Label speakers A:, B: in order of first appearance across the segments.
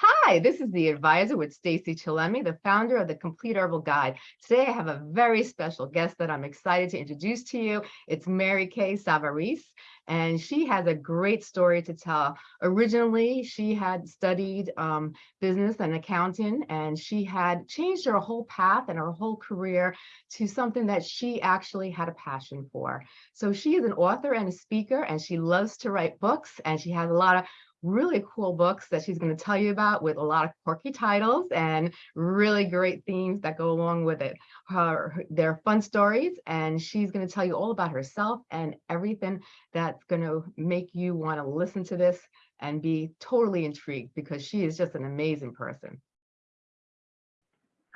A: Hi, this is the advisor with Stacy Chillemi, the founder of the Complete Herbal Guide. Today I have a very special guest that I'm excited to introduce to you. It's Mary Kay Savarese, and she has a great story to tell. Originally, she had studied um, business and accounting, and she had changed her whole path and her whole career to something that she actually had a passion for. So she is an author and a speaker, and she loves to write books, and she has a lot of really cool books that she's going to tell you about with a lot of quirky titles and really great themes that go along with it. Her, they're fun stories and she's going to tell you all about herself and everything that's going to make you want to listen to this and be totally intrigued because she is just an amazing person.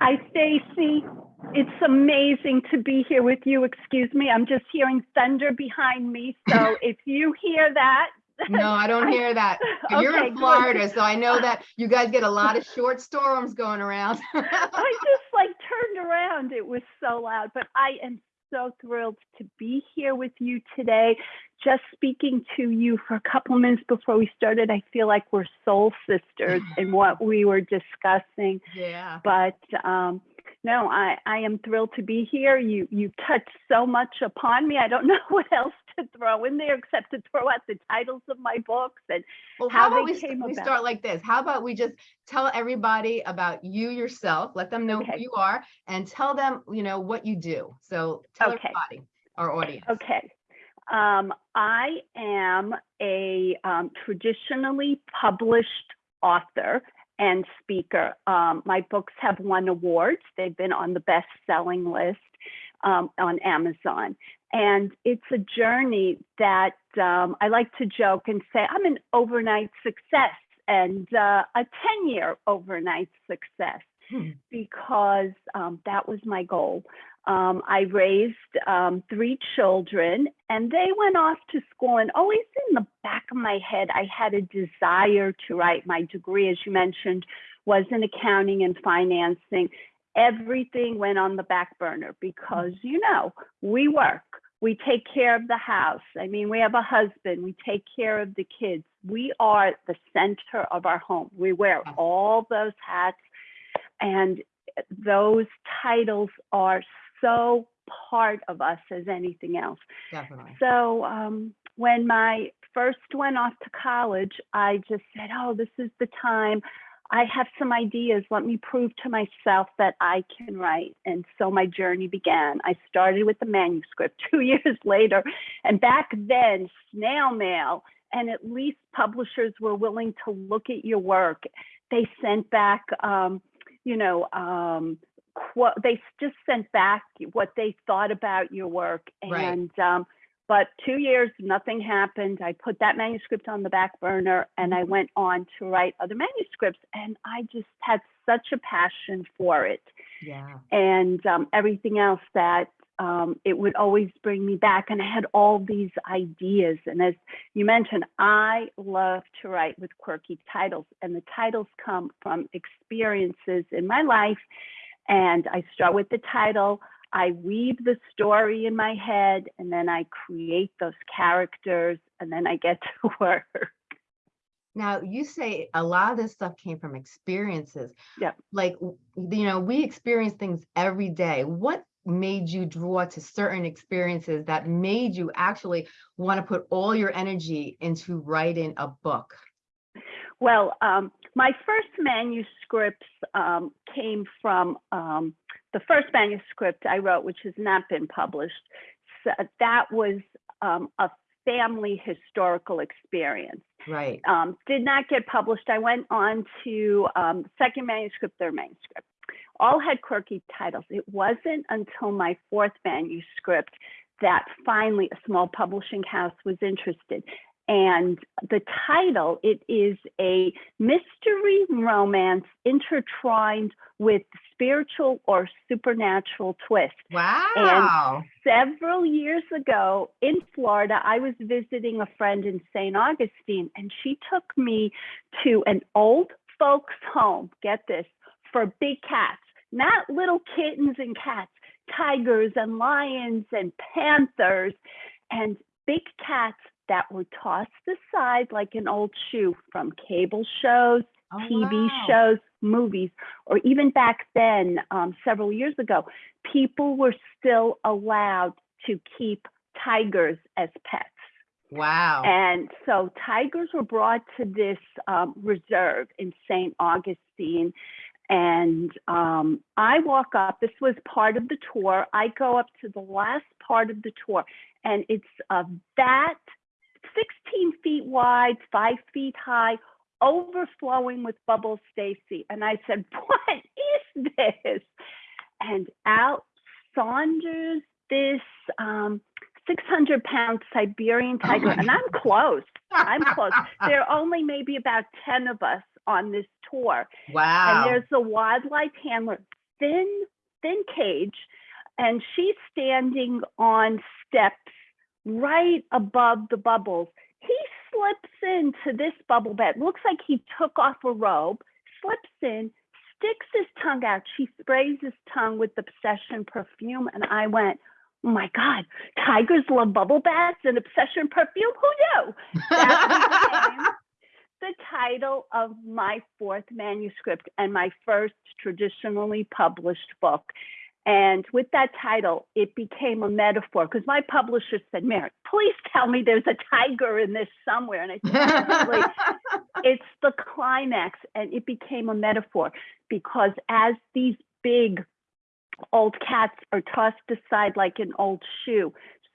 B: Hi, Stacy. It's amazing to be here with you. Excuse me, I'm just hearing thunder behind me. So if you hear that,
A: no, I don't hear that. You're
B: Okay,
A: in
B: good.
A: Florida, so I know that you guys get a lot of short storms going around.
B: I just like turned around. It was so loud, but I am so thrilled to be here with you today. Just speaking to you for a couple minutes before we started, I feel like we're soul sisters in what we were discussing.
A: yeah.
B: But um, no, I, I am thrilled to be here. You you touched so much upon me. I don't know what else to throw in there except to throw out the titles of my books and
A: Well,
B: how
A: how about
B: they
A: we,
B: came
A: we
B: about.
A: start like this? How about we just tell everybody about you yourself, let them know
B: Okay.
A: who you are, and tell them, you know, what you do. So tell
B: Okay.
A: everybody, our audience.
B: Okay. Um, I am a um, traditionally published author and speaker. Um, my books have won awards. They've been on the best-selling list um, on Amazon. And it's a journey that um, I like to joke and say I'm an overnight success and uh, a 10-year overnight success
A: Hmm.
B: because um, that was my goal. Um, I raised um, three children and they went off to school and always in the back of my head, I had a desire to write my degree, as you mentioned, was in accounting and financing. Everything went on the back burner because, you know, we work, we take care of the house. I mean, we have a husband, we take care of the kids. We are the center of our home. We wear all those hats and those titles are so part of us as anything else.
A: Definitely.
B: So um, when my first went off to college, I just said, oh, this is the time. I have some ideas. Let me prove to myself that I can write. And so my journey began. I started with the manuscript two years later. And back then, snail mail, and at least publishers were willing to look at your work. They sent back, um, you know, um, qu- they just sent back what they thought about your work.
A: Right.
B: And um, but two years, nothing happened. I put that manuscript on the back burner and I went on to write other manuscripts. And I just had such a passion for it
A: Yeah.
B: and um, everything else that um, it would always bring me back. And I had all these ideas. And as you mentioned, I love to write with quirky titles, and the titles come from experiences in my life. And I start with the title. I weave the story in my head, and then I create those characters, and then I get to work.
A: Now, you say a lot of this stuff came from experiences.
B: Yeah.
A: Like, you know, we experience things every day. What made you draw to certain experiences that made you actually want to put all your energy into writing a book?
B: Well, um, my first manuscripts um, came from um, the first manuscript I wrote, which has not been published. So that was um, a family historical experience.
A: Right.
B: Um, did not get published. I went on to um, second manuscript, third manuscript. All had quirky titles. It wasn't until my fourth manuscript that finally a small publishing house was interested. And the title, it is a mystery romance intertwined with spiritual or supernatural twist
A: Wow.
B: And several years ago in Florida, I was visiting a friend in St. Augustine, and she took me to an old folks' home. Get this for big cats, not little kittens and cats, tigers and lions and panthers, and big cats that were tossed aside like an old shoe from cable shows
A: Oh,
B: TV
A: wow.
B: shows, movies, or even back then, um, several years ago, people were still allowed to keep tigers as pets.
A: Wow.
B: And so tigers were brought to this um, reserve in St. Augustine. And um, I walk up, this was part of the tour. I go up to the last part of the tour, and it's a vat 16 feet wide, five feet high, overflowing with bubbles, Stacy. And I said, What is this? And out saunders this um, 600 pound Siberian
A: Oh
B: tiger.
A: my
B: and I'm close. I'm close. There are only maybe about 10 of us on this tour.
A: Wow.
B: And there's the wildlife handler, thin, thin cage, and she's standing on steps right above the bubbles. He slips into this bubble bed. Looks like he took off a robe, slips in, sticks his tongue out. She sprays his tongue with Obsession perfume. And I went, oh my God, tigers love bubble baths and Obsession perfume? Who knew? That became the title of my fourth manuscript and my first traditionally published book. And with that title, it became a metaphor because my publisher said, Mary, please tell me there's a tiger in this somewhere. And I said, it's the climax. And it became a metaphor because as these big old cats are tossed aside like an old shoe,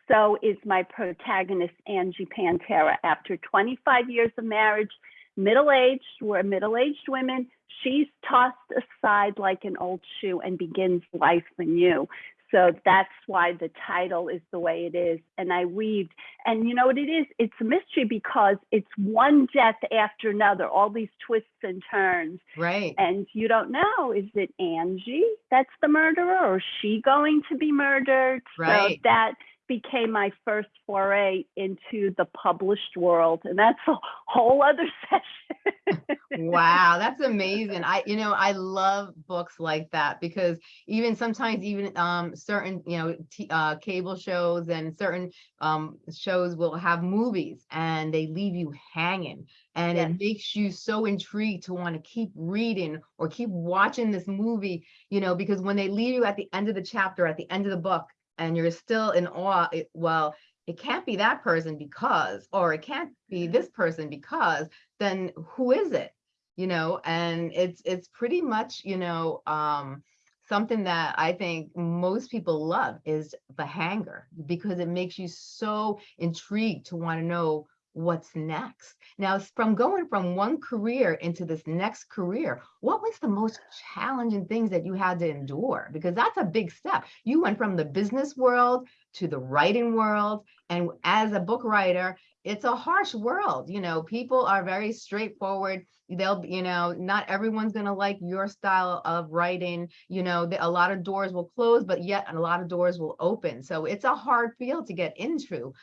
B: so is my protagonist, Angie Pantera. After 25 years of marriage, middle aged, we're middle aged women. She's tossed aside like an old shoe and begins life anew. So that's why the title is the way it is. And I weaved, and you know what it is? It's a mystery because it's one death after another, all these twists and turns.
A: right.
B: And you don't know, is it Angie that's the murderer or is she going to be murdered?
A: Right.
B: So that became my first foray into the published world. And that's a whole other session.
A: Wow, that's amazing. I, you know, I love books like that because even sometimes even um certain, you know, t uh cable shows and certain um shows will have movies and they leave you hanging and
B: Yes.
A: it makes you so intrigued to want to keep reading or keep watching this movie, you know, because when they leave you at the end of the chapter, at the end of the book, and you're still in awe, it, well, it can't be that person because, or it can't be this person because, then who is it? you know and it's it's pretty much you know um something that i think most people love is the hanger because it makes you so intrigued to want to know what's next? Now from going from one career into this next career what was the most challenging things that you had to endure? Because that's a big step. You went from the business world to the writing world and as a book writer it's a harsh world you know? People are very straightforward. They'll you know not everyone's going to like your style of writing you know? The, a lot of doors will close but yet a lot of doors will open. So it's a hard field to get into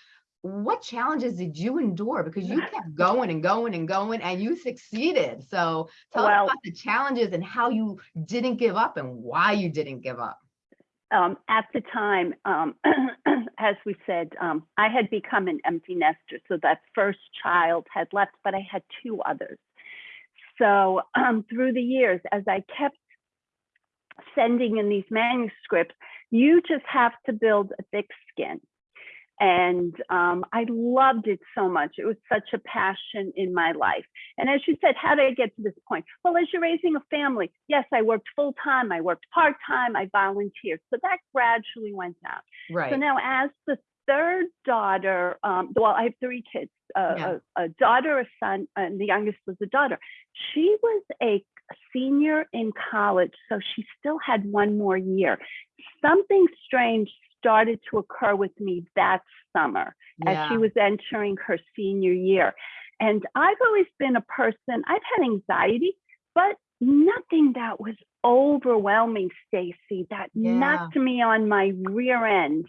A: what challenges did you endure because you kept going and going and going and you succeeded so tell us about the challenges and how you didn't give up and why you didn't give up
B: um, at the time, um, as we said, um, I had become an empty nester. So that first child had left, but I had two others. So um, through the years, as I kept sending in these manuscripts, you just have to build a thick skin. And um, I loved it so much. It was such a passion in my life. And as you said, how did I get to this point? Well, as you're raising a family, yes, I worked full time, I worked part time, I volunteered. So that gradually went down.
A: right
B: So now, as the third daughter, um, well, I have three kids uh,
A: Yeah.
B: a, a daughter, a son, and the youngest was a daughter. She was a senior in college, so she still had one more year. Something strange started to occur with me that summer as she was entering her senior year. And I've always been a person, I've had anxiety, but nothing that was overwhelming, Stacy, that
A: Yeah.
B: knocked me on my rear end.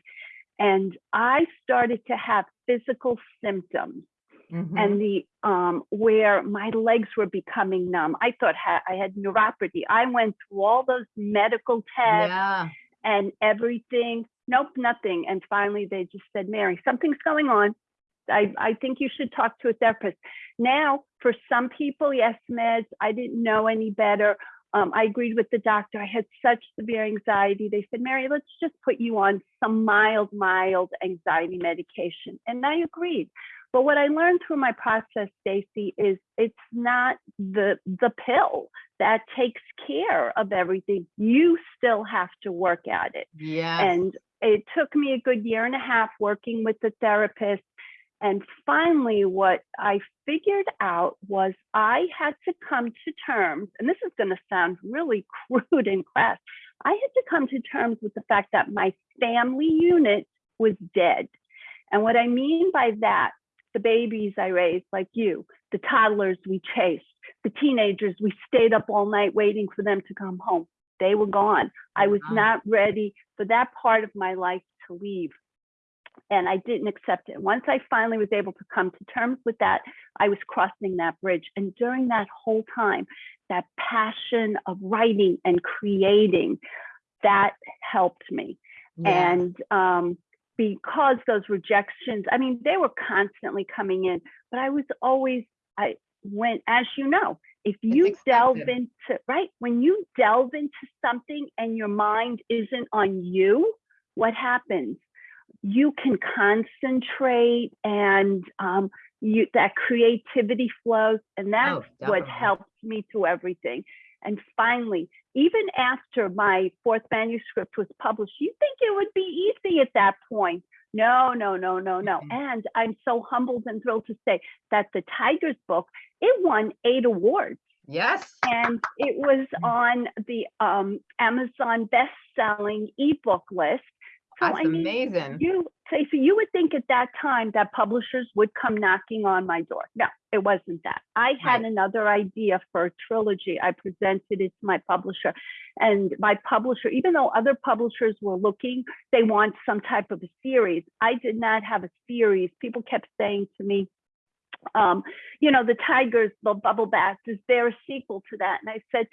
B: And I started to have physical symptoms
A: Mhm.
B: and the um where my legs were becoming numb. I thought ha- I had neuropathy. I went through all those medical tests
A: yeah
B: and everything. Nope, nothing. And finally, they just said, Mary, something's going on. I, I think you should talk to a therapist. Now, for some people, yes, meds. I didn't know any better. Um, I agreed with the doctor. I had such severe anxiety. They said, Mary, let's just put you on some mild, mild anxiety medication. And I agreed. But what I learned through my process, Stacy, is it's not the the pill that takes care of everything. You still have to work at it.
A: Yes.
B: And it took me a good year and a half working with the therapist. And finally, what I figured out was I had to come to terms, and this is going to sound really crude and crass. I had to come to terms with the fact that my family unit was dead. And what I mean by that, the babies I raised, like you, the toddlers we chased, the teenagers we stayed up all night waiting for them to come home. They were gone. I was not ready for that part of my life to leave. And I didn't accept it. Once I finally was able to come to terms with that, I was crossing that bridge. And during that whole time, that passion of writing and creating, that helped me
A: Yeah.
B: and um, because those rejections i mean they were constantly coming in but i was always i went as you know if you delve into right when you delve into something and your mind isn't on you what happens you can concentrate and um, you that creativity flows and that's
A: Oh,
B: what helps me through everything and finally even after my fourth manuscript was published, you think it would be easy at that point. No, no, no, no, no.
A: Mhm.
B: And I'm so humbled and thrilled to say that the Tigers book, it won eight awards
A: Yes.
B: and it was
A: Mm.
B: on the um, Amazon best-selling ebook list. So
A: That's
B: I mean,
A: amazing.
B: you so you would think at that time that publishers would come knocking on my door. No, it wasn't that. I had
A: Right.
B: another idea for a trilogy. I presented it to my publisher, and my publisher, even though other publishers were looking, they want some type of a series. I did not have a series. People kept saying to me, um, you know, the Tigers, the Bubble Baths, is there a sequel to that? And I said,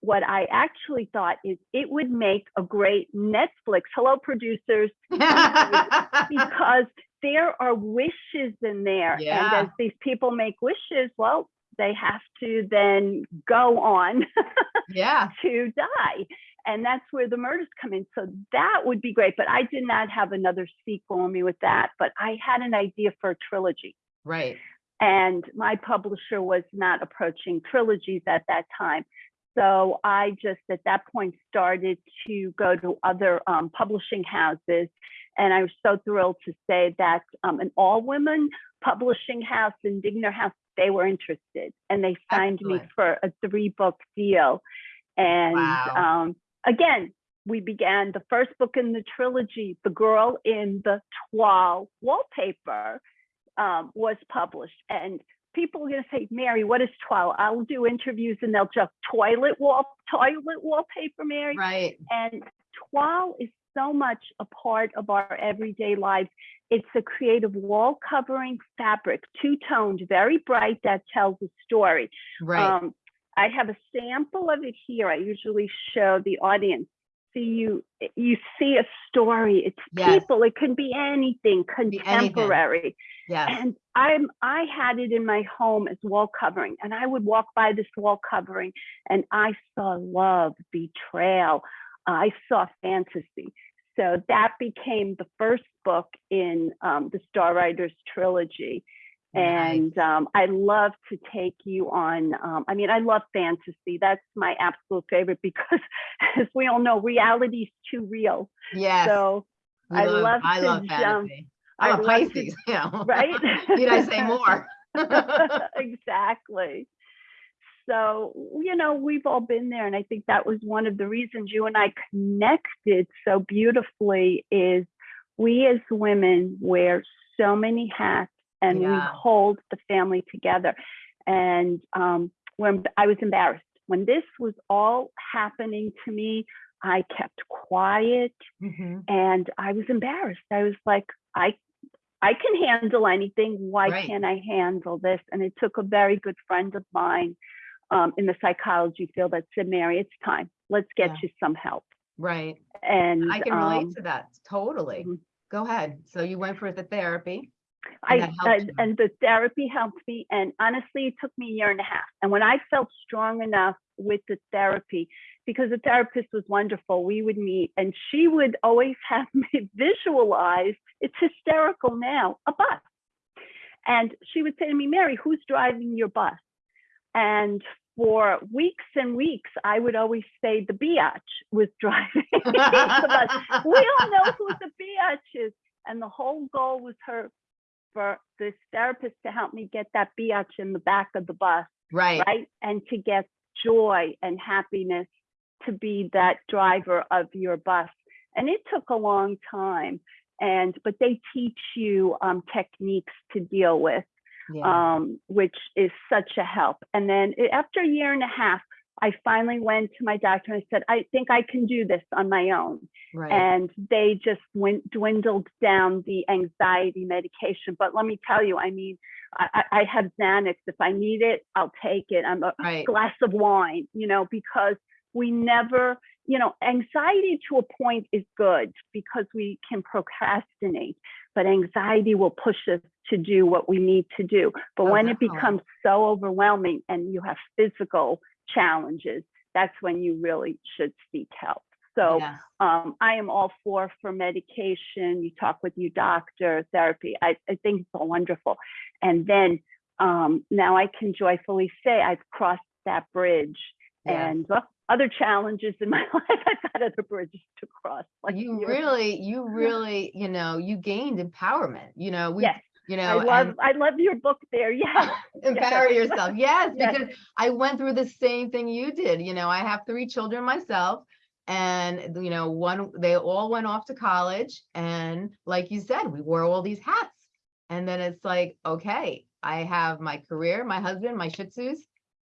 B: what I actually thought is it would make a great Netflix. Hello, producers because there are wishes in there. And as these people make wishes, well, they have to then go on
A: Yeah.
B: to die. And that's where the murders come in. So that would be great. But I did not have another sequel on me with that. But I had an idea for a trilogy.
A: Right.
B: And my publisher was not approaching trilogies at that time. So I just at that point started to go to other um, publishing houses. And I was so thrilled to say that um, an all women publishing house, Indigner House, they were interested and they signed me for a three book deal. And
A: Wow.
B: um, again, we began the first book in the trilogy, The Girl in the Toile Wallpaper, um, was published. And people are going to say, Mary, what is toile? I'll do interviews and they'll just toilet wall, toilet wallpaper, Mary.
A: Right.
B: And toile is so much a part of our everyday lives. It's a creative wall covering fabric, two toned, very bright, that tells a story.
A: Right.
B: Um, I have a sample of it here. I usually show the audience. See you, you see a story. It's
A: Yes.
B: people. It can be anything, contemporary.
A: yeah
B: And I'm I had it in my home as wall covering, and I would walk by this wall covering, and I saw love, betrayal, I saw fantasy. So that became the first book in um, the Star Riders trilogy. And um, I love to take you on. Um, I mean, I love fantasy. That's my absolute favorite because, as we all know, reality is too real.
A: Yes.
B: So I love
A: I
B: to
A: love
B: jump.
A: fantasy. I'm
B: I
A: a
B: love to-
A: Pisces, you know.
B: right?
A: Need I say more?
B: exactly. So, you know, we've all been there. And I think that was one of the reasons you and I connected so beautifully is we as women wear so many hats and we hold the family together. And um, when I was embarrassed, when this was all happening to me, I kept quiet
A: Mhm.
B: and I was embarrassed. I was like, I I can handle anything. Why
A: Right.
B: can't I handle this? And it took a very good friend of mine um, in the psychology field that said, Mary, it's time. Let's get
A: Yeah.
B: you some help.
A: Right.
B: And
A: I can relate
B: um,
A: to that totally.
B: mhm.
A: Go ahead. So you went for the therapy. And
B: I, I- and the therapy helped me. And honestly, it took me a year and a half. And when I felt strong enough with the therapy, because the therapist was wonderful, we would meet and she would always have me visualize, it's hysterical now, a bus. And she would say to me, Mary, who's driving your bus? And for weeks and weeks, I would always say the biatch was driving the bus we all know who the biatch is. And the whole goal was her for this therapist to help me get that biatch in the back of the bus,
A: Right.
B: right? And to get joy and happiness to be that driver of your bus. And it took a long time. And but they teach you um, techniques to deal with,
A: Yeah.
B: um, which is such a help. And then after a year and a half, I finally went to my doctor and I said, I think I can do this on my own
A: Right.
B: and they just went dwindled down the anxiety medication. But let me tell you, I mean, I, I have Xanax. If I need it, I'll take it. I'm a
A: Right.
B: glass of wine, you know, because we never, you know, anxiety to a point is good because we can procrastinate, but anxiety will push us to do what we need to do. But
A: Oh,
B: when it becomes so overwhelming and you have physical challenges, that's when you really should seek help. So
A: Yes.
B: um, I am all for for medication. You talk with your doctor, therapy. I, I think it's all wonderful. And then um, now I can joyfully say I've crossed that bridge.
A: Yeah.
B: And well, other challenges in my life, I've got other bridges to cross. Like
A: you really, you really, you know, you gained empowerment, you know, we,
B: yes,
A: you
B: I love I love your book there. yeah
A: empower yourself. Yes,
B: Yes.
A: because I went through the same thing you did. You know, I have three children myself. And, you know, one, they all went off to college. And like you said, we wore all these hats. And then it's like, okay, I have my career, my husband, my shih tzus,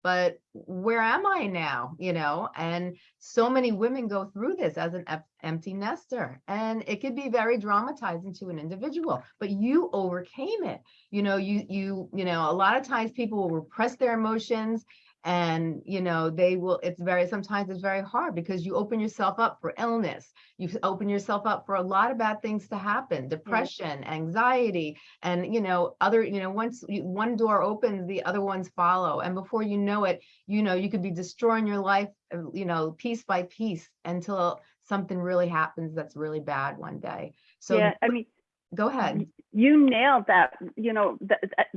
A: but where am I now? You know, and so many women go through this as an empty nester and it could be very dramatizing to an individual, but you overcame it. You know, you, you, you know, a lot of times people will repress their emotions and, you know, they will, it's very, sometimes it's very hard because you open yourself up for illness. You open yourself up for a lot of bad things to happen, depression, anxiety, and, you know, other, you know, once you, one door opens, the other ones follow. And before you know it, you know, you could be destroying your life, uh, you know, piece by piece until something really happens that's really bad one day. So
B: yeah. I mean,
A: go ahead.
B: you nailed that you know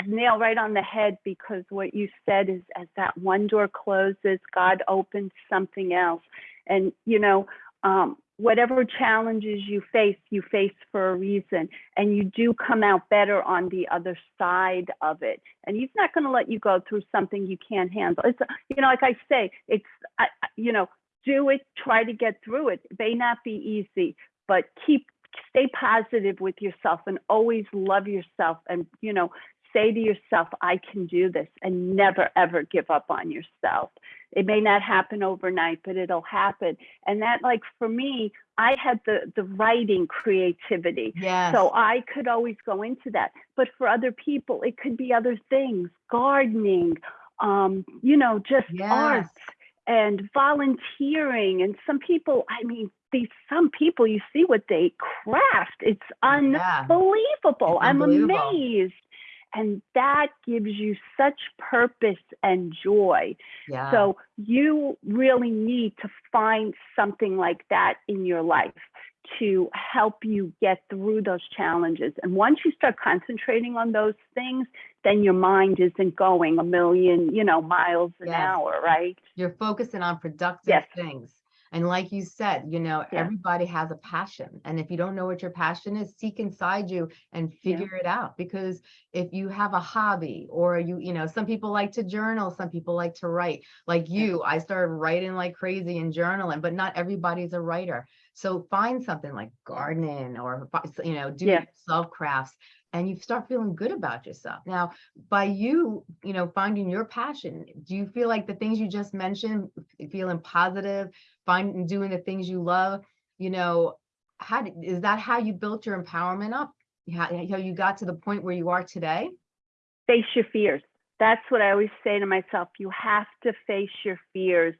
B: nail right on the head because what you said is as that one door closes god opens something else and you know um, whatever challenges you face you face for a reason and you do come out better on the other side of it and he's not going to let you go through something you can't handle it's you know like i say it's I- you know do it try to get through it it may not be easy but keep stay positive with yourself and always love yourself and you know say to yourself i can do this and never ever give up on yourself it may not happen overnight but it'll happen and that like for me i had the the writing creativity
A: Yes.
B: so I could always go into that. But for other people, it could be other things, gardening, um, you know, just art
A: Yes.
B: And volunteering. And some people, I mean, these some people you see what they craft. It's
A: Yeah.
B: unbelievable.
A: It's
B: I'm
A: unbelievable.
B: amazed. And that gives you such purpose and joy.
A: Yeah.
B: So you really need to find something like that in your life to help you get through those challenges. And once you start concentrating on those things, then your mind isn't going a million, you know, miles an
A: Yes.
B: hour, right?
A: You're focusing on productive
B: Yes.
A: things. And like you said, you know,
B: Yeah.
A: everybody has a passion. And if you don't know what your passion is, seek inside you and
B: Yeah.
A: figure it out. Because if you have a hobby or you, you know, some people like to journal, some people like to write. Like you, I started writing like crazy and journaling, but not everybody's a writer. So find something like gardening or, you know, do
B: Yeah.
A: yourself crafts and you start feeling good about yourself. Now, by you, you know, finding your passion, do you feel like the things you just mentioned, feeling positive, finding doing the things you love, you know, how is that how you built your empowerment up? How, how you got to the point where you are today?
B: Face your fears. That's what I always say to myself. You have to face your fears.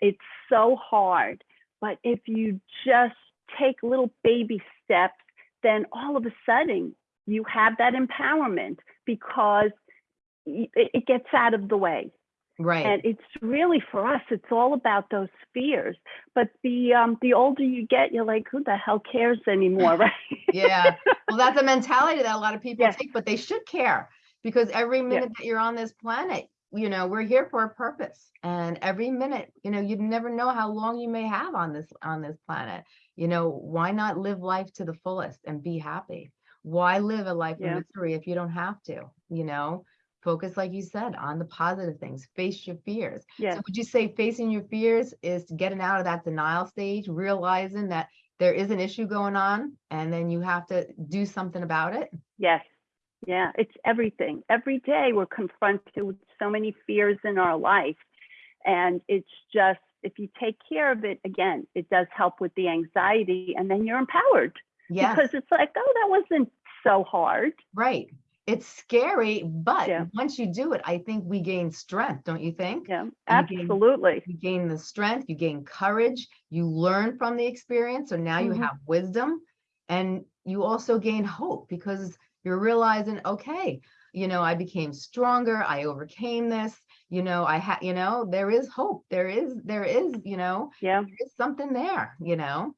B: It's so hard. But if you just take little baby steps, then all of a sudden you have that empowerment because it, it gets out of the way.
A: Right.
B: And it's really for us, it's all about those fears. But the um the older you get, you're like, who the hell cares anymore, right?
A: Yeah. Well, that's a mentality that a lot of people
B: Yes.
A: take, but they should care because every minute that you're on this planet, you know, we're here for a purpose. And every minute, you know, you never know how long you may have on this on this planet. You know, why not live life to the fullest and be happy? Why live a life
B: Yeah.
A: of misery if you don't have to? You know, focus, like you said, on the positive things, face your fears.
B: Yeah.
A: So would you say facing your fears is getting out of that denial stage, realizing that there is an issue going on and then you have to do something about it?
B: Yes. Yeah, it's everything. Every day we're confronted with so many fears in our life. And it's just, if you take care of it, again, it does help with the anxiety and then you're empowered
A: Yes,
B: because it's like, oh, that wasn't so hard.
A: right. It's scary, but
B: Yeah.
A: once you do it, I think we gain strength, don't you think?
B: Yeah, absolutely.
A: You gain the strength, you gain courage, you learn from the experience, so now you
B: Mhm.
A: have wisdom, and you also gain hope because you're realizing, okay, you know, I became stronger, I overcame this, you know, I had, you know, there is hope, there is, there is, you know,
B: Yeah,
A: there is something there, you know?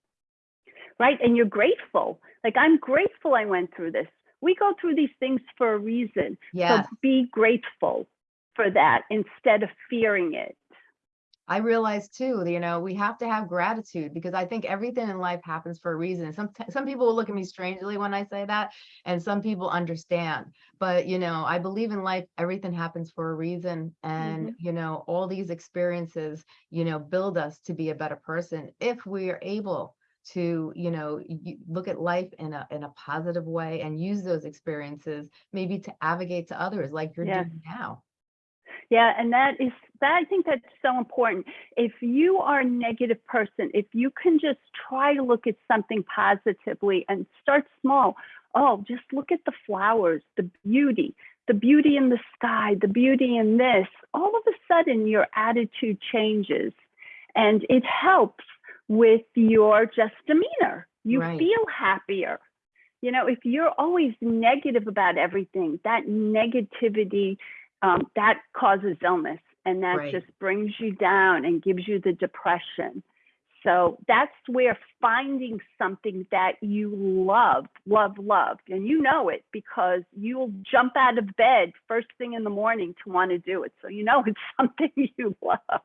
B: right. And you're grateful. Like, I'm grateful I went through this. We go through these things for a reason.
A: Yes,
B: So be grateful for that instead of fearing it.
A: I realize too, you know, we have to have gratitude because I think everything in life happens for a reason. Some some people will look at me strangely when I say that, and some people understand. But you know, I believe in life, everything happens for a reason, and mm-hmm. you know, all these experiences, you know, build us to be a better person if we are able to, you know, look at life in a in a positive way and use those experiences maybe to advocate to others like you're doing now.
B: Yeah, and that is that I think that's so important. If you are a negative person, if you can just try to look at something positively and start small. Oh, just look at the flowers, the beauty, the beauty in the sky, the beauty in this. All of a sudden your attitude changes and it helps with your just demeanor. You
A: Right.
B: feel happier. You know, if you're always negative about everything, that negativity um, that causes illness and that
A: Right.
B: just brings you down and gives you the depression. So that's where finding something that you love, love, love, and you know it because you'll jump out of bed first thing in the morning to want to do it. So you know it's something you love.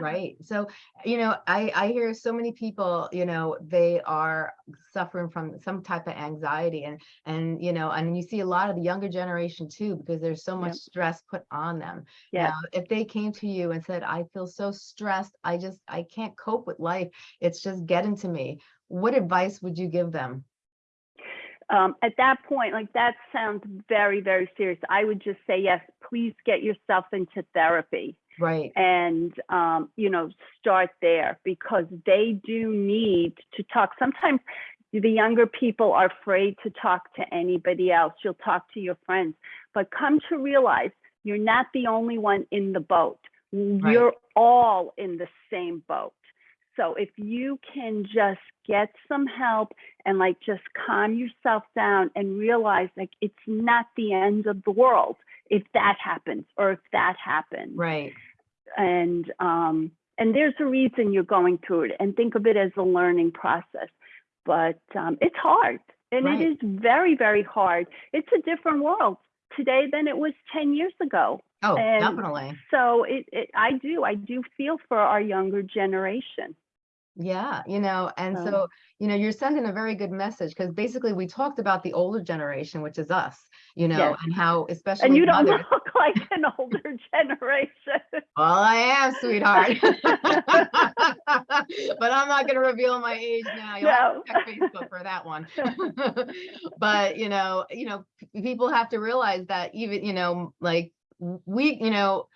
A: Right. So, you know, I, I hear so many people, you know, they are suffering from some type of anxiety and, and, you know, and you see a lot of the younger generation too, because there's so much stress put on them.
B: Yeah.
A: Now, if they came to you and said, I feel so stressed, I just, I can't cope with life. It's just getting to me. What advice would you give them?
B: um, at that point, like that sounds very, very serious. I would just say, yes, please get yourself into therapy
A: Right.
B: and, um, you know, start there because they do need to talk. Sometimes the younger people are afraid to talk to anybody else. You'll talk to your friends, but come to realize you're not the only one in the boat. You're all in the same boat. So if you can just get some help and like just calm yourself down and realize like it's not the end of the world if that happens or if that happens.
A: Right.
B: And um and there's a reason you're going through it and think of it as a learning process. But um it's hard and
A: Right.
B: it is very, very hard. It's a different world today than it was 10 years ago.
A: Oh,
B: And
A: definitely.
B: So it, it I do, I do feel for our younger generation.
A: Yeah, you know, and
B: So-
A: so, you know, you're sending a very good message because basically we talked about the older generation, which is us, you know,
B: Yes.
A: and how especially
B: And you don't
A: mothers-
B: look like an older generation.
A: Well, I am, sweetheart. But I'm not gonna reveal my age now. You'll have to
B: No.
A: check Facebook for that one. But, you know, you know, people have to realize that even, you know, like we, you know,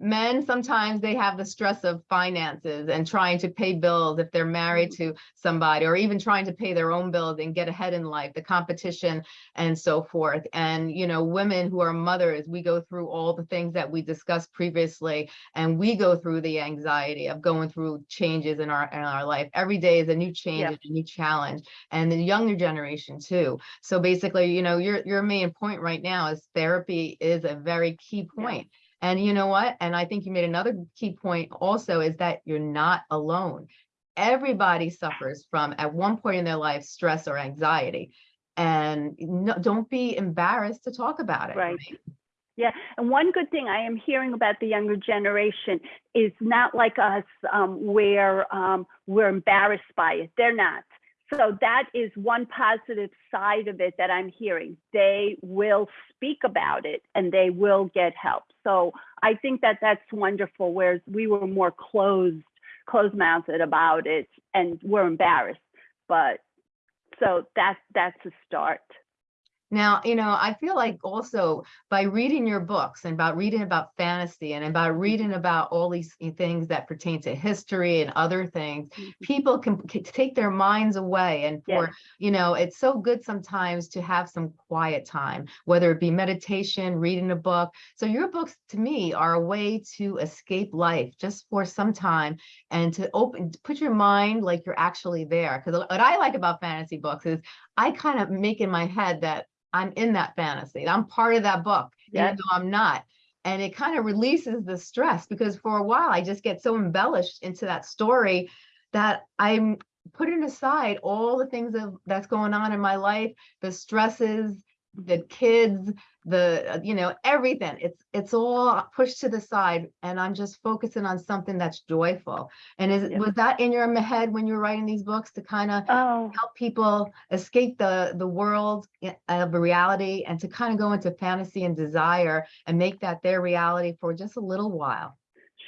A: men sometimes they have the stress of finances and trying to pay bills if they're married mm-hmm. to somebody or even trying to pay their own bills and get ahead in life the competition and so forth. And you know women who are mothers we go through all the things that we discussed previously and we go through the anxiety of going through changes in our in our life. Every day is a new change
B: Yeah.
A: and a new challenge and the younger generation too. So basically you know your your main point right now is therapy is a very key
B: Yeah.
A: And you know what? And I think you made another key point also is that you're not alone. Everybody suffers from at one point in their life stress or anxiety. And no, don't be embarrassed to talk about it.
B: Right. Yeah, and one good thing I am hearing about the younger generation is not like us, um, where um, we're embarrassed by it. They're not. So that is one positive side of it that I'm hearing. They will speak about it and they will get help. So I think that that's wonderful. Whereas we were more closed, closed-mouthed about it, and we're embarrassed. But so that that's a start.
A: Now, you know, I feel like also by reading your books and about reading about fantasy and about reading mm-hmm. about all these things that pertain to history and other things, mm-hmm. people can c- take their minds away. And for,
B: Yes.
A: you know, it's so good sometimes to have some quiet time, whether it be meditation, reading a book. So your books to me are a way to escape life just for some time and to open, put your mind like you're actually there. Because what I like about fantasy books is I kind of make in my head that I'm in that fantasy. I'm part of that book,
B: Yeah.
A: even though I'm not. And it kind of releases the stress because for a while I just get so embellished into that story that I'm putting aside all the things of, that's going on in my life, the stresses, the kids, the you know everything. It's it's all pushed to the side, and I'm just focusing on something that's joyful. And is
B: Yeah.
A: was that in your head when you were writing these books to kind of
B: Oh,
A: help people escape the the world of reality and to kind of go into fantasy and desire and make that their reality for just a little while.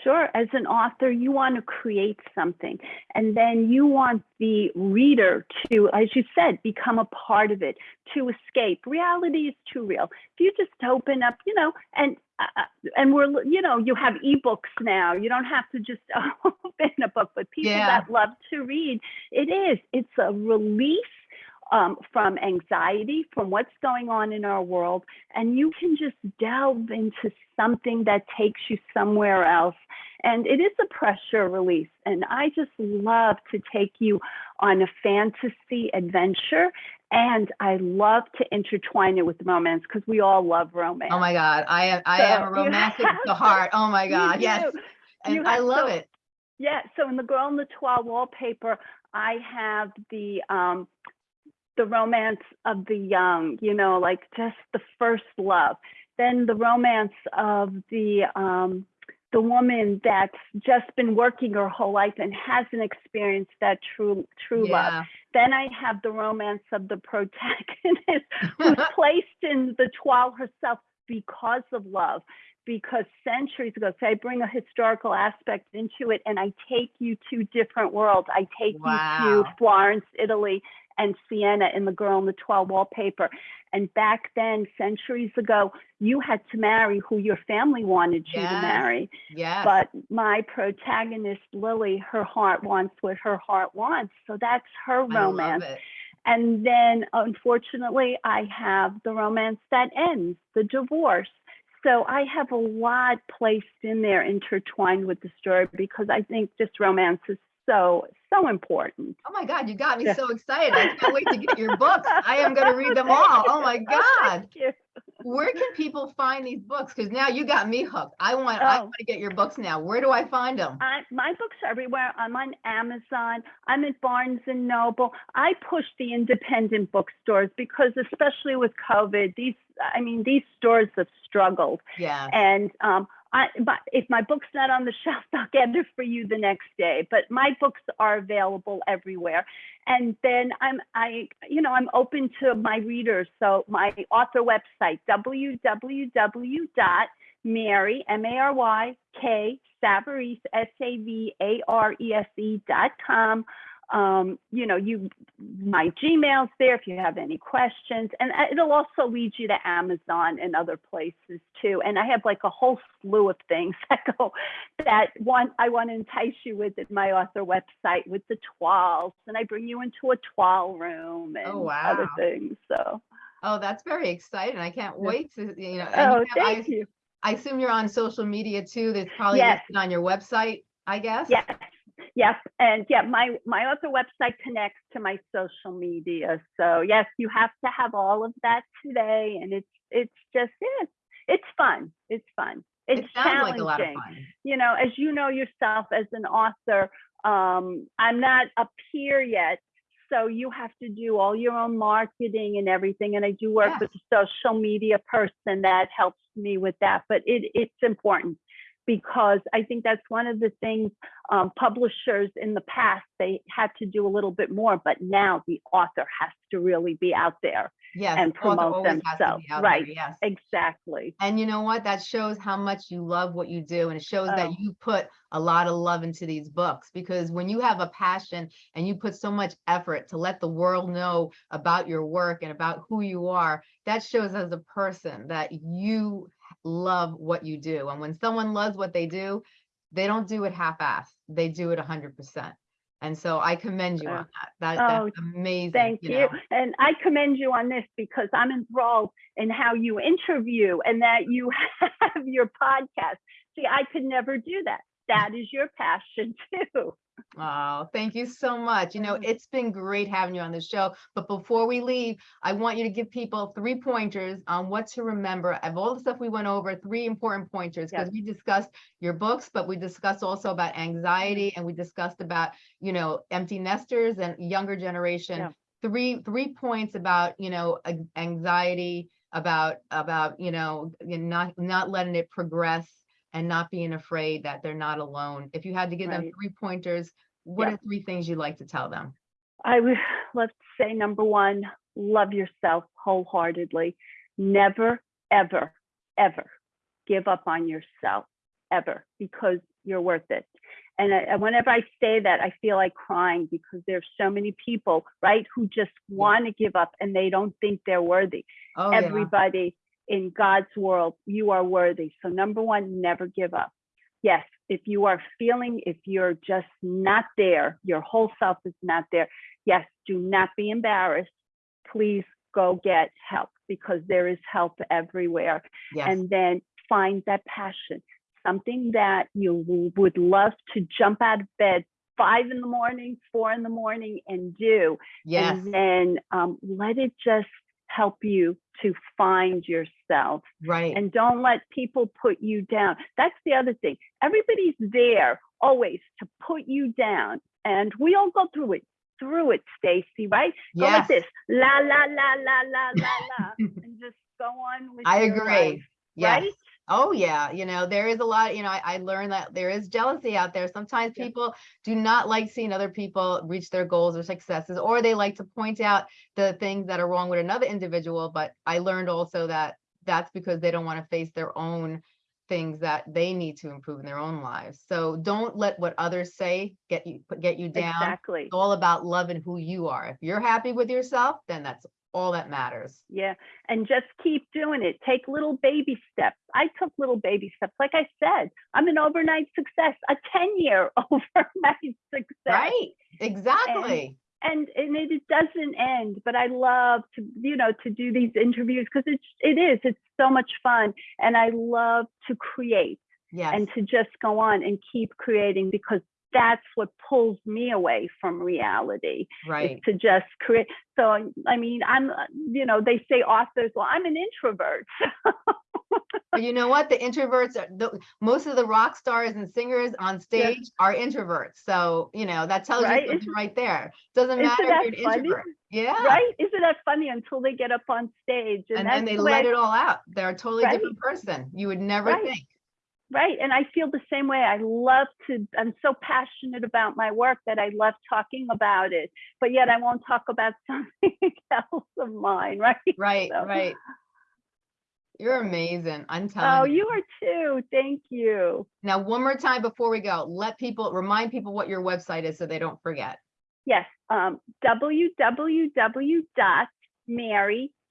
B: Sure. As an author, you want to create something, and then you want the reader to, as you said, become a part of it, to escape. Reality is too real. If you just open up, you know, and uh, and we're, you know, you have ebooks now. You don't have to just open a book, but people
A: Yeah.
B: that love to read, it is. It's a release um, from anxiety, from what's going on in our world, and you can just delve into something that takes you somewhere else. And it is a pressure release. And I just love to take you on a fantasy adventure. And I love to intertwine it with romance because we all love romance.
A: Oh my God, I am I am a romantic to heart. Oh my God, yes, and I love
B: so-
A: it.
B: Yeah, so in the Girl in the Toile wallpaper, I have the um the romance of the young, you know, like just the first love. Then the romance of the um the woman that's just been working her whole life and hasn't experienced that true true love. Then I have the romance of the protagonist who's placed in the toile herself because of love. Because centuries ago, so I bring a historical aspect into it and I take you to different worlds. I take you to Florence, Italy, and Siena in The Girl in the Toile Wallpaper. And back then, centuries ago, you had to marry who your family wanted you
A: Yes.
B: to marry.
A: yes.
B: But my protagonist, Lily, her heart wants what her heart wants. So that's her
A: I
B: romance.
A: love it.
B: And then unfortunately, I have the romance that ends, the divorce. So I have a lot placed in there intertwined with the story because I think this romance is so, so important.
A: Oh my God, you got me so excited. I can't wait to get your books. I am going to read them all. Oh my God.
B: Thank you.
A: Where can people find these books? Because now you got me hooked. I want oh. I
B: Oh.
A: want to get your books now. Where do I find them?
B: I, my books are everywhere. I'm on Amazon. I'm at Barnes and Noble. I push the independent bookstores because, especially with COVID, these I mean these stores have struggled.
A: Yeah.
B: And um, I, but if my book's not on the shelf, I'll get it for you the next day. But my books are available everywhere. And then I'm, I, you know, I'm open to my readers. So my author website, www.mary, M-A-R-Y, K, Savarese, S-A-V-A-R-E-S-E dot com. Um, you know, you my Gmail's there if you have any questions, and uh, it'll also lead you to Amazon and other places too. And I have like a whole slew of things that go that one I want to entice you with at my author website with the twirls, and I bring you into a twirl room and other
A: wow.
B: things. So,
A: Oh, that's very exciting. I can't wait to, you know.
B: oh,
A: you have- I-
B: thank you.
A: I assume you're on social media too. That's probably
B: Yes.
A: listed on your website, I guess?
B: Yes, yes, and yeah, my my author website connects to my social media. So yes, you have to have all of that today, and it's it's just it's it's fun. It's fun. It's
A: It
B: challenging.
A: like a lot of fun.
B: You know, as you know yourself as an author, um, I'm not a peer yet. So you have to do all your own marketing and everything. And I do work with a social media person that helps me with that. But it, it's important because I think that's one of the things um, publishers in the past, they had to do a little bit more, but now the author has to really be out there.
A: Yes.
B: and promote
A: always has to
B: themselves,
A: out there,
B: right.
A: Yes.
B: Exactly.
A: And you know what? That shows how much you love what you do. And it shows that
B: Oh.
A: you put a lot of love into these books because when you have a passion and you put so much effort to let the world know about your work and about who you are, that shows as a person that you love what you do. And when someone loves what they do, they don't do it half-assed. They do it hundred percent. And so I commend you
B: Uh,
A: on that. That,
B: oh,
A: that's amazing.
B: Thank you.
A: know.
B: And I commend you on this because I'm enthralled in how you interview and that you have your podcast. See, I could never do that. That is your passion too.
A: Oh, thank you so much. You know,
B: Mm.
A: it's been great having you on the show. But before we leave, I want you to give people three pointers on what to remember of all the stuff we went over, three important pointers, because
B: Yes.
A: we discussed your books, but we discussed also about
B: Mm-hmm.
A: anxiety and we discussed about, you know, empty nesters and younger generation.
B: Yeah.
A: Three, three points about, you know, anxiety, about, about, you know, not, not letting it progress and not being afraid that they're not alone. If you had to give them three pointers, what
B: Yeah.
A: are three things you'd like to tell them?
B: I would let's say number one, love yourself wholeheartedly. Never, ever, ever give up on yourself, ever, because you're worth it. And I, whenever I say that, I feel like crying because there's so many people, right, who just want to give up and they don't think they're worthy.
A: Oh, yeah.
B: Everybody in God's world, you are worthy. So number one, never give up. Yes, if you are feeling, if you're just not there, your whole self is not there. Yes, do not be embarrassed. Please go get help because there is help everywhere.
A: Yes.
B: And then find that passion, something that you would love to jump out of bed five in the morning, four in the morning and do
A: Yes.
B: and then um, let it just help you to find yourself
A: Right.
B: and don't let people put you down that's the other thing everybody's there always to put you down and we all go through it through it stacy right go like
A: Yes.
B: this la la la la la la la and just go on with
A: I agree.
B: life,
A: Yes.
B: right
A: Oh, yeah. You know, there is a lot, you know, I, I learned that there is jealousy out there. Sometimes people do not like seeing other people reach their goals or successes, or they like to point out the things that are wrong with another individual. But I learned also that that's because they don't want to face their own things that they need to improve in their own lives. So don't let what others say get you, get you down.
B: exactly
A: It's all about loving who you are. If you're happy with yourself, then that's all that matters.
B: Yeah, and just keep doing it. Take little baby steps. I took little baby steps. Like I said, I'm an overnight success, a 10 year overnight success.
A: Right? Exactly.
B: And and it, it doesn't end, but I love to, you know, to do these interviews because it's it is, it's so much fun. And I love to create
A: Yes.
B: and to just go on and keep creating because that's what pulls me away from reality
A: Right.
B: to just create. So, I mean, I'm, uh, you know, they say authors, well, I'm an introvert.
A: But you know what? The introverts are the most of the rock stars and singers on stage are introverts. So, you know, that tells
B: Right?
A: you something right there. Doesn't matter if you're an
B: funny?
A: introvert. Yeah.
B: right? Isn't that funny until they get up on stage?
A: And
B: that's
A: then they let
B: I-
A: it all out. They're a totally
B: Right.
A: different person. You would never
B: Right.
A: think.
B: Right. And I feel the same way. I love to, I'm so passionate about my work that I love talking about it, but yet I won't talk about something else of mine. Right.
A: Right,
B: So-
A: right. You're amazing. I'm telling
B: Oh,
A: you.
B: you are too. Thank you.
A: Now, one more time before we go, let people remind people what your website is so they don't forget.
B: Yes, um,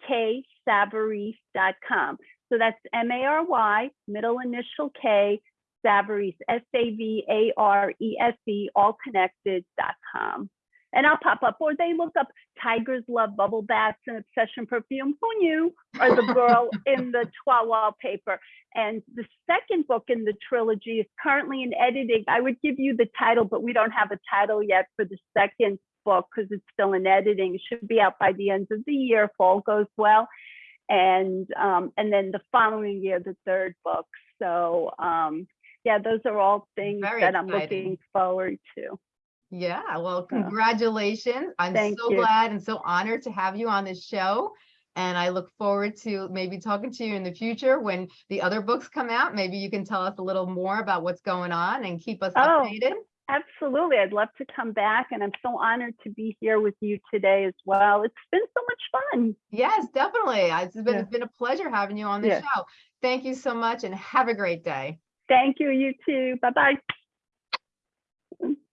B: www.maryksavarese.com. So that's M-A-R-Y, middle initial K, Savarese, S-A-V-A-R-E-S-E, E all connected dot com. And I'll pop up, or they look up Tigers Love Bubble Baths and Obsession Perfume. Who knew? Or the girl in the Toile wallpaper. And the second book in the trilogy is currently in editing. I would give you the title, but we don't have a title yet for the second book because it's still in editing. It should be out by the end of the year if all goes well. And um, and then the following year, the third book. So um, yeah, those are all things
A: Very
B: that I'm
A: exciting.
B: looking forward to.
A: Yeah, well, congratulations. I'm
B: Thank
A: so
B: you.
A: glad and so honored to have you on this show. And I look forward to maybe talking to you in the future when the other books come out. Maybe you can tell us a little more about what's going on and keep us
B: Oh.
A: updated.
B: Absolutely. I'd love to come back. And I'm so honored to be here with you today as well. It's been so much fun.
A: Yes, definitely. It's been,
B: Yeah.
A: it's been a pleasure having you on the
B: Yeah.
A: show. Thank you so much and have a great day.
B: Thank you. You too. Bye bye.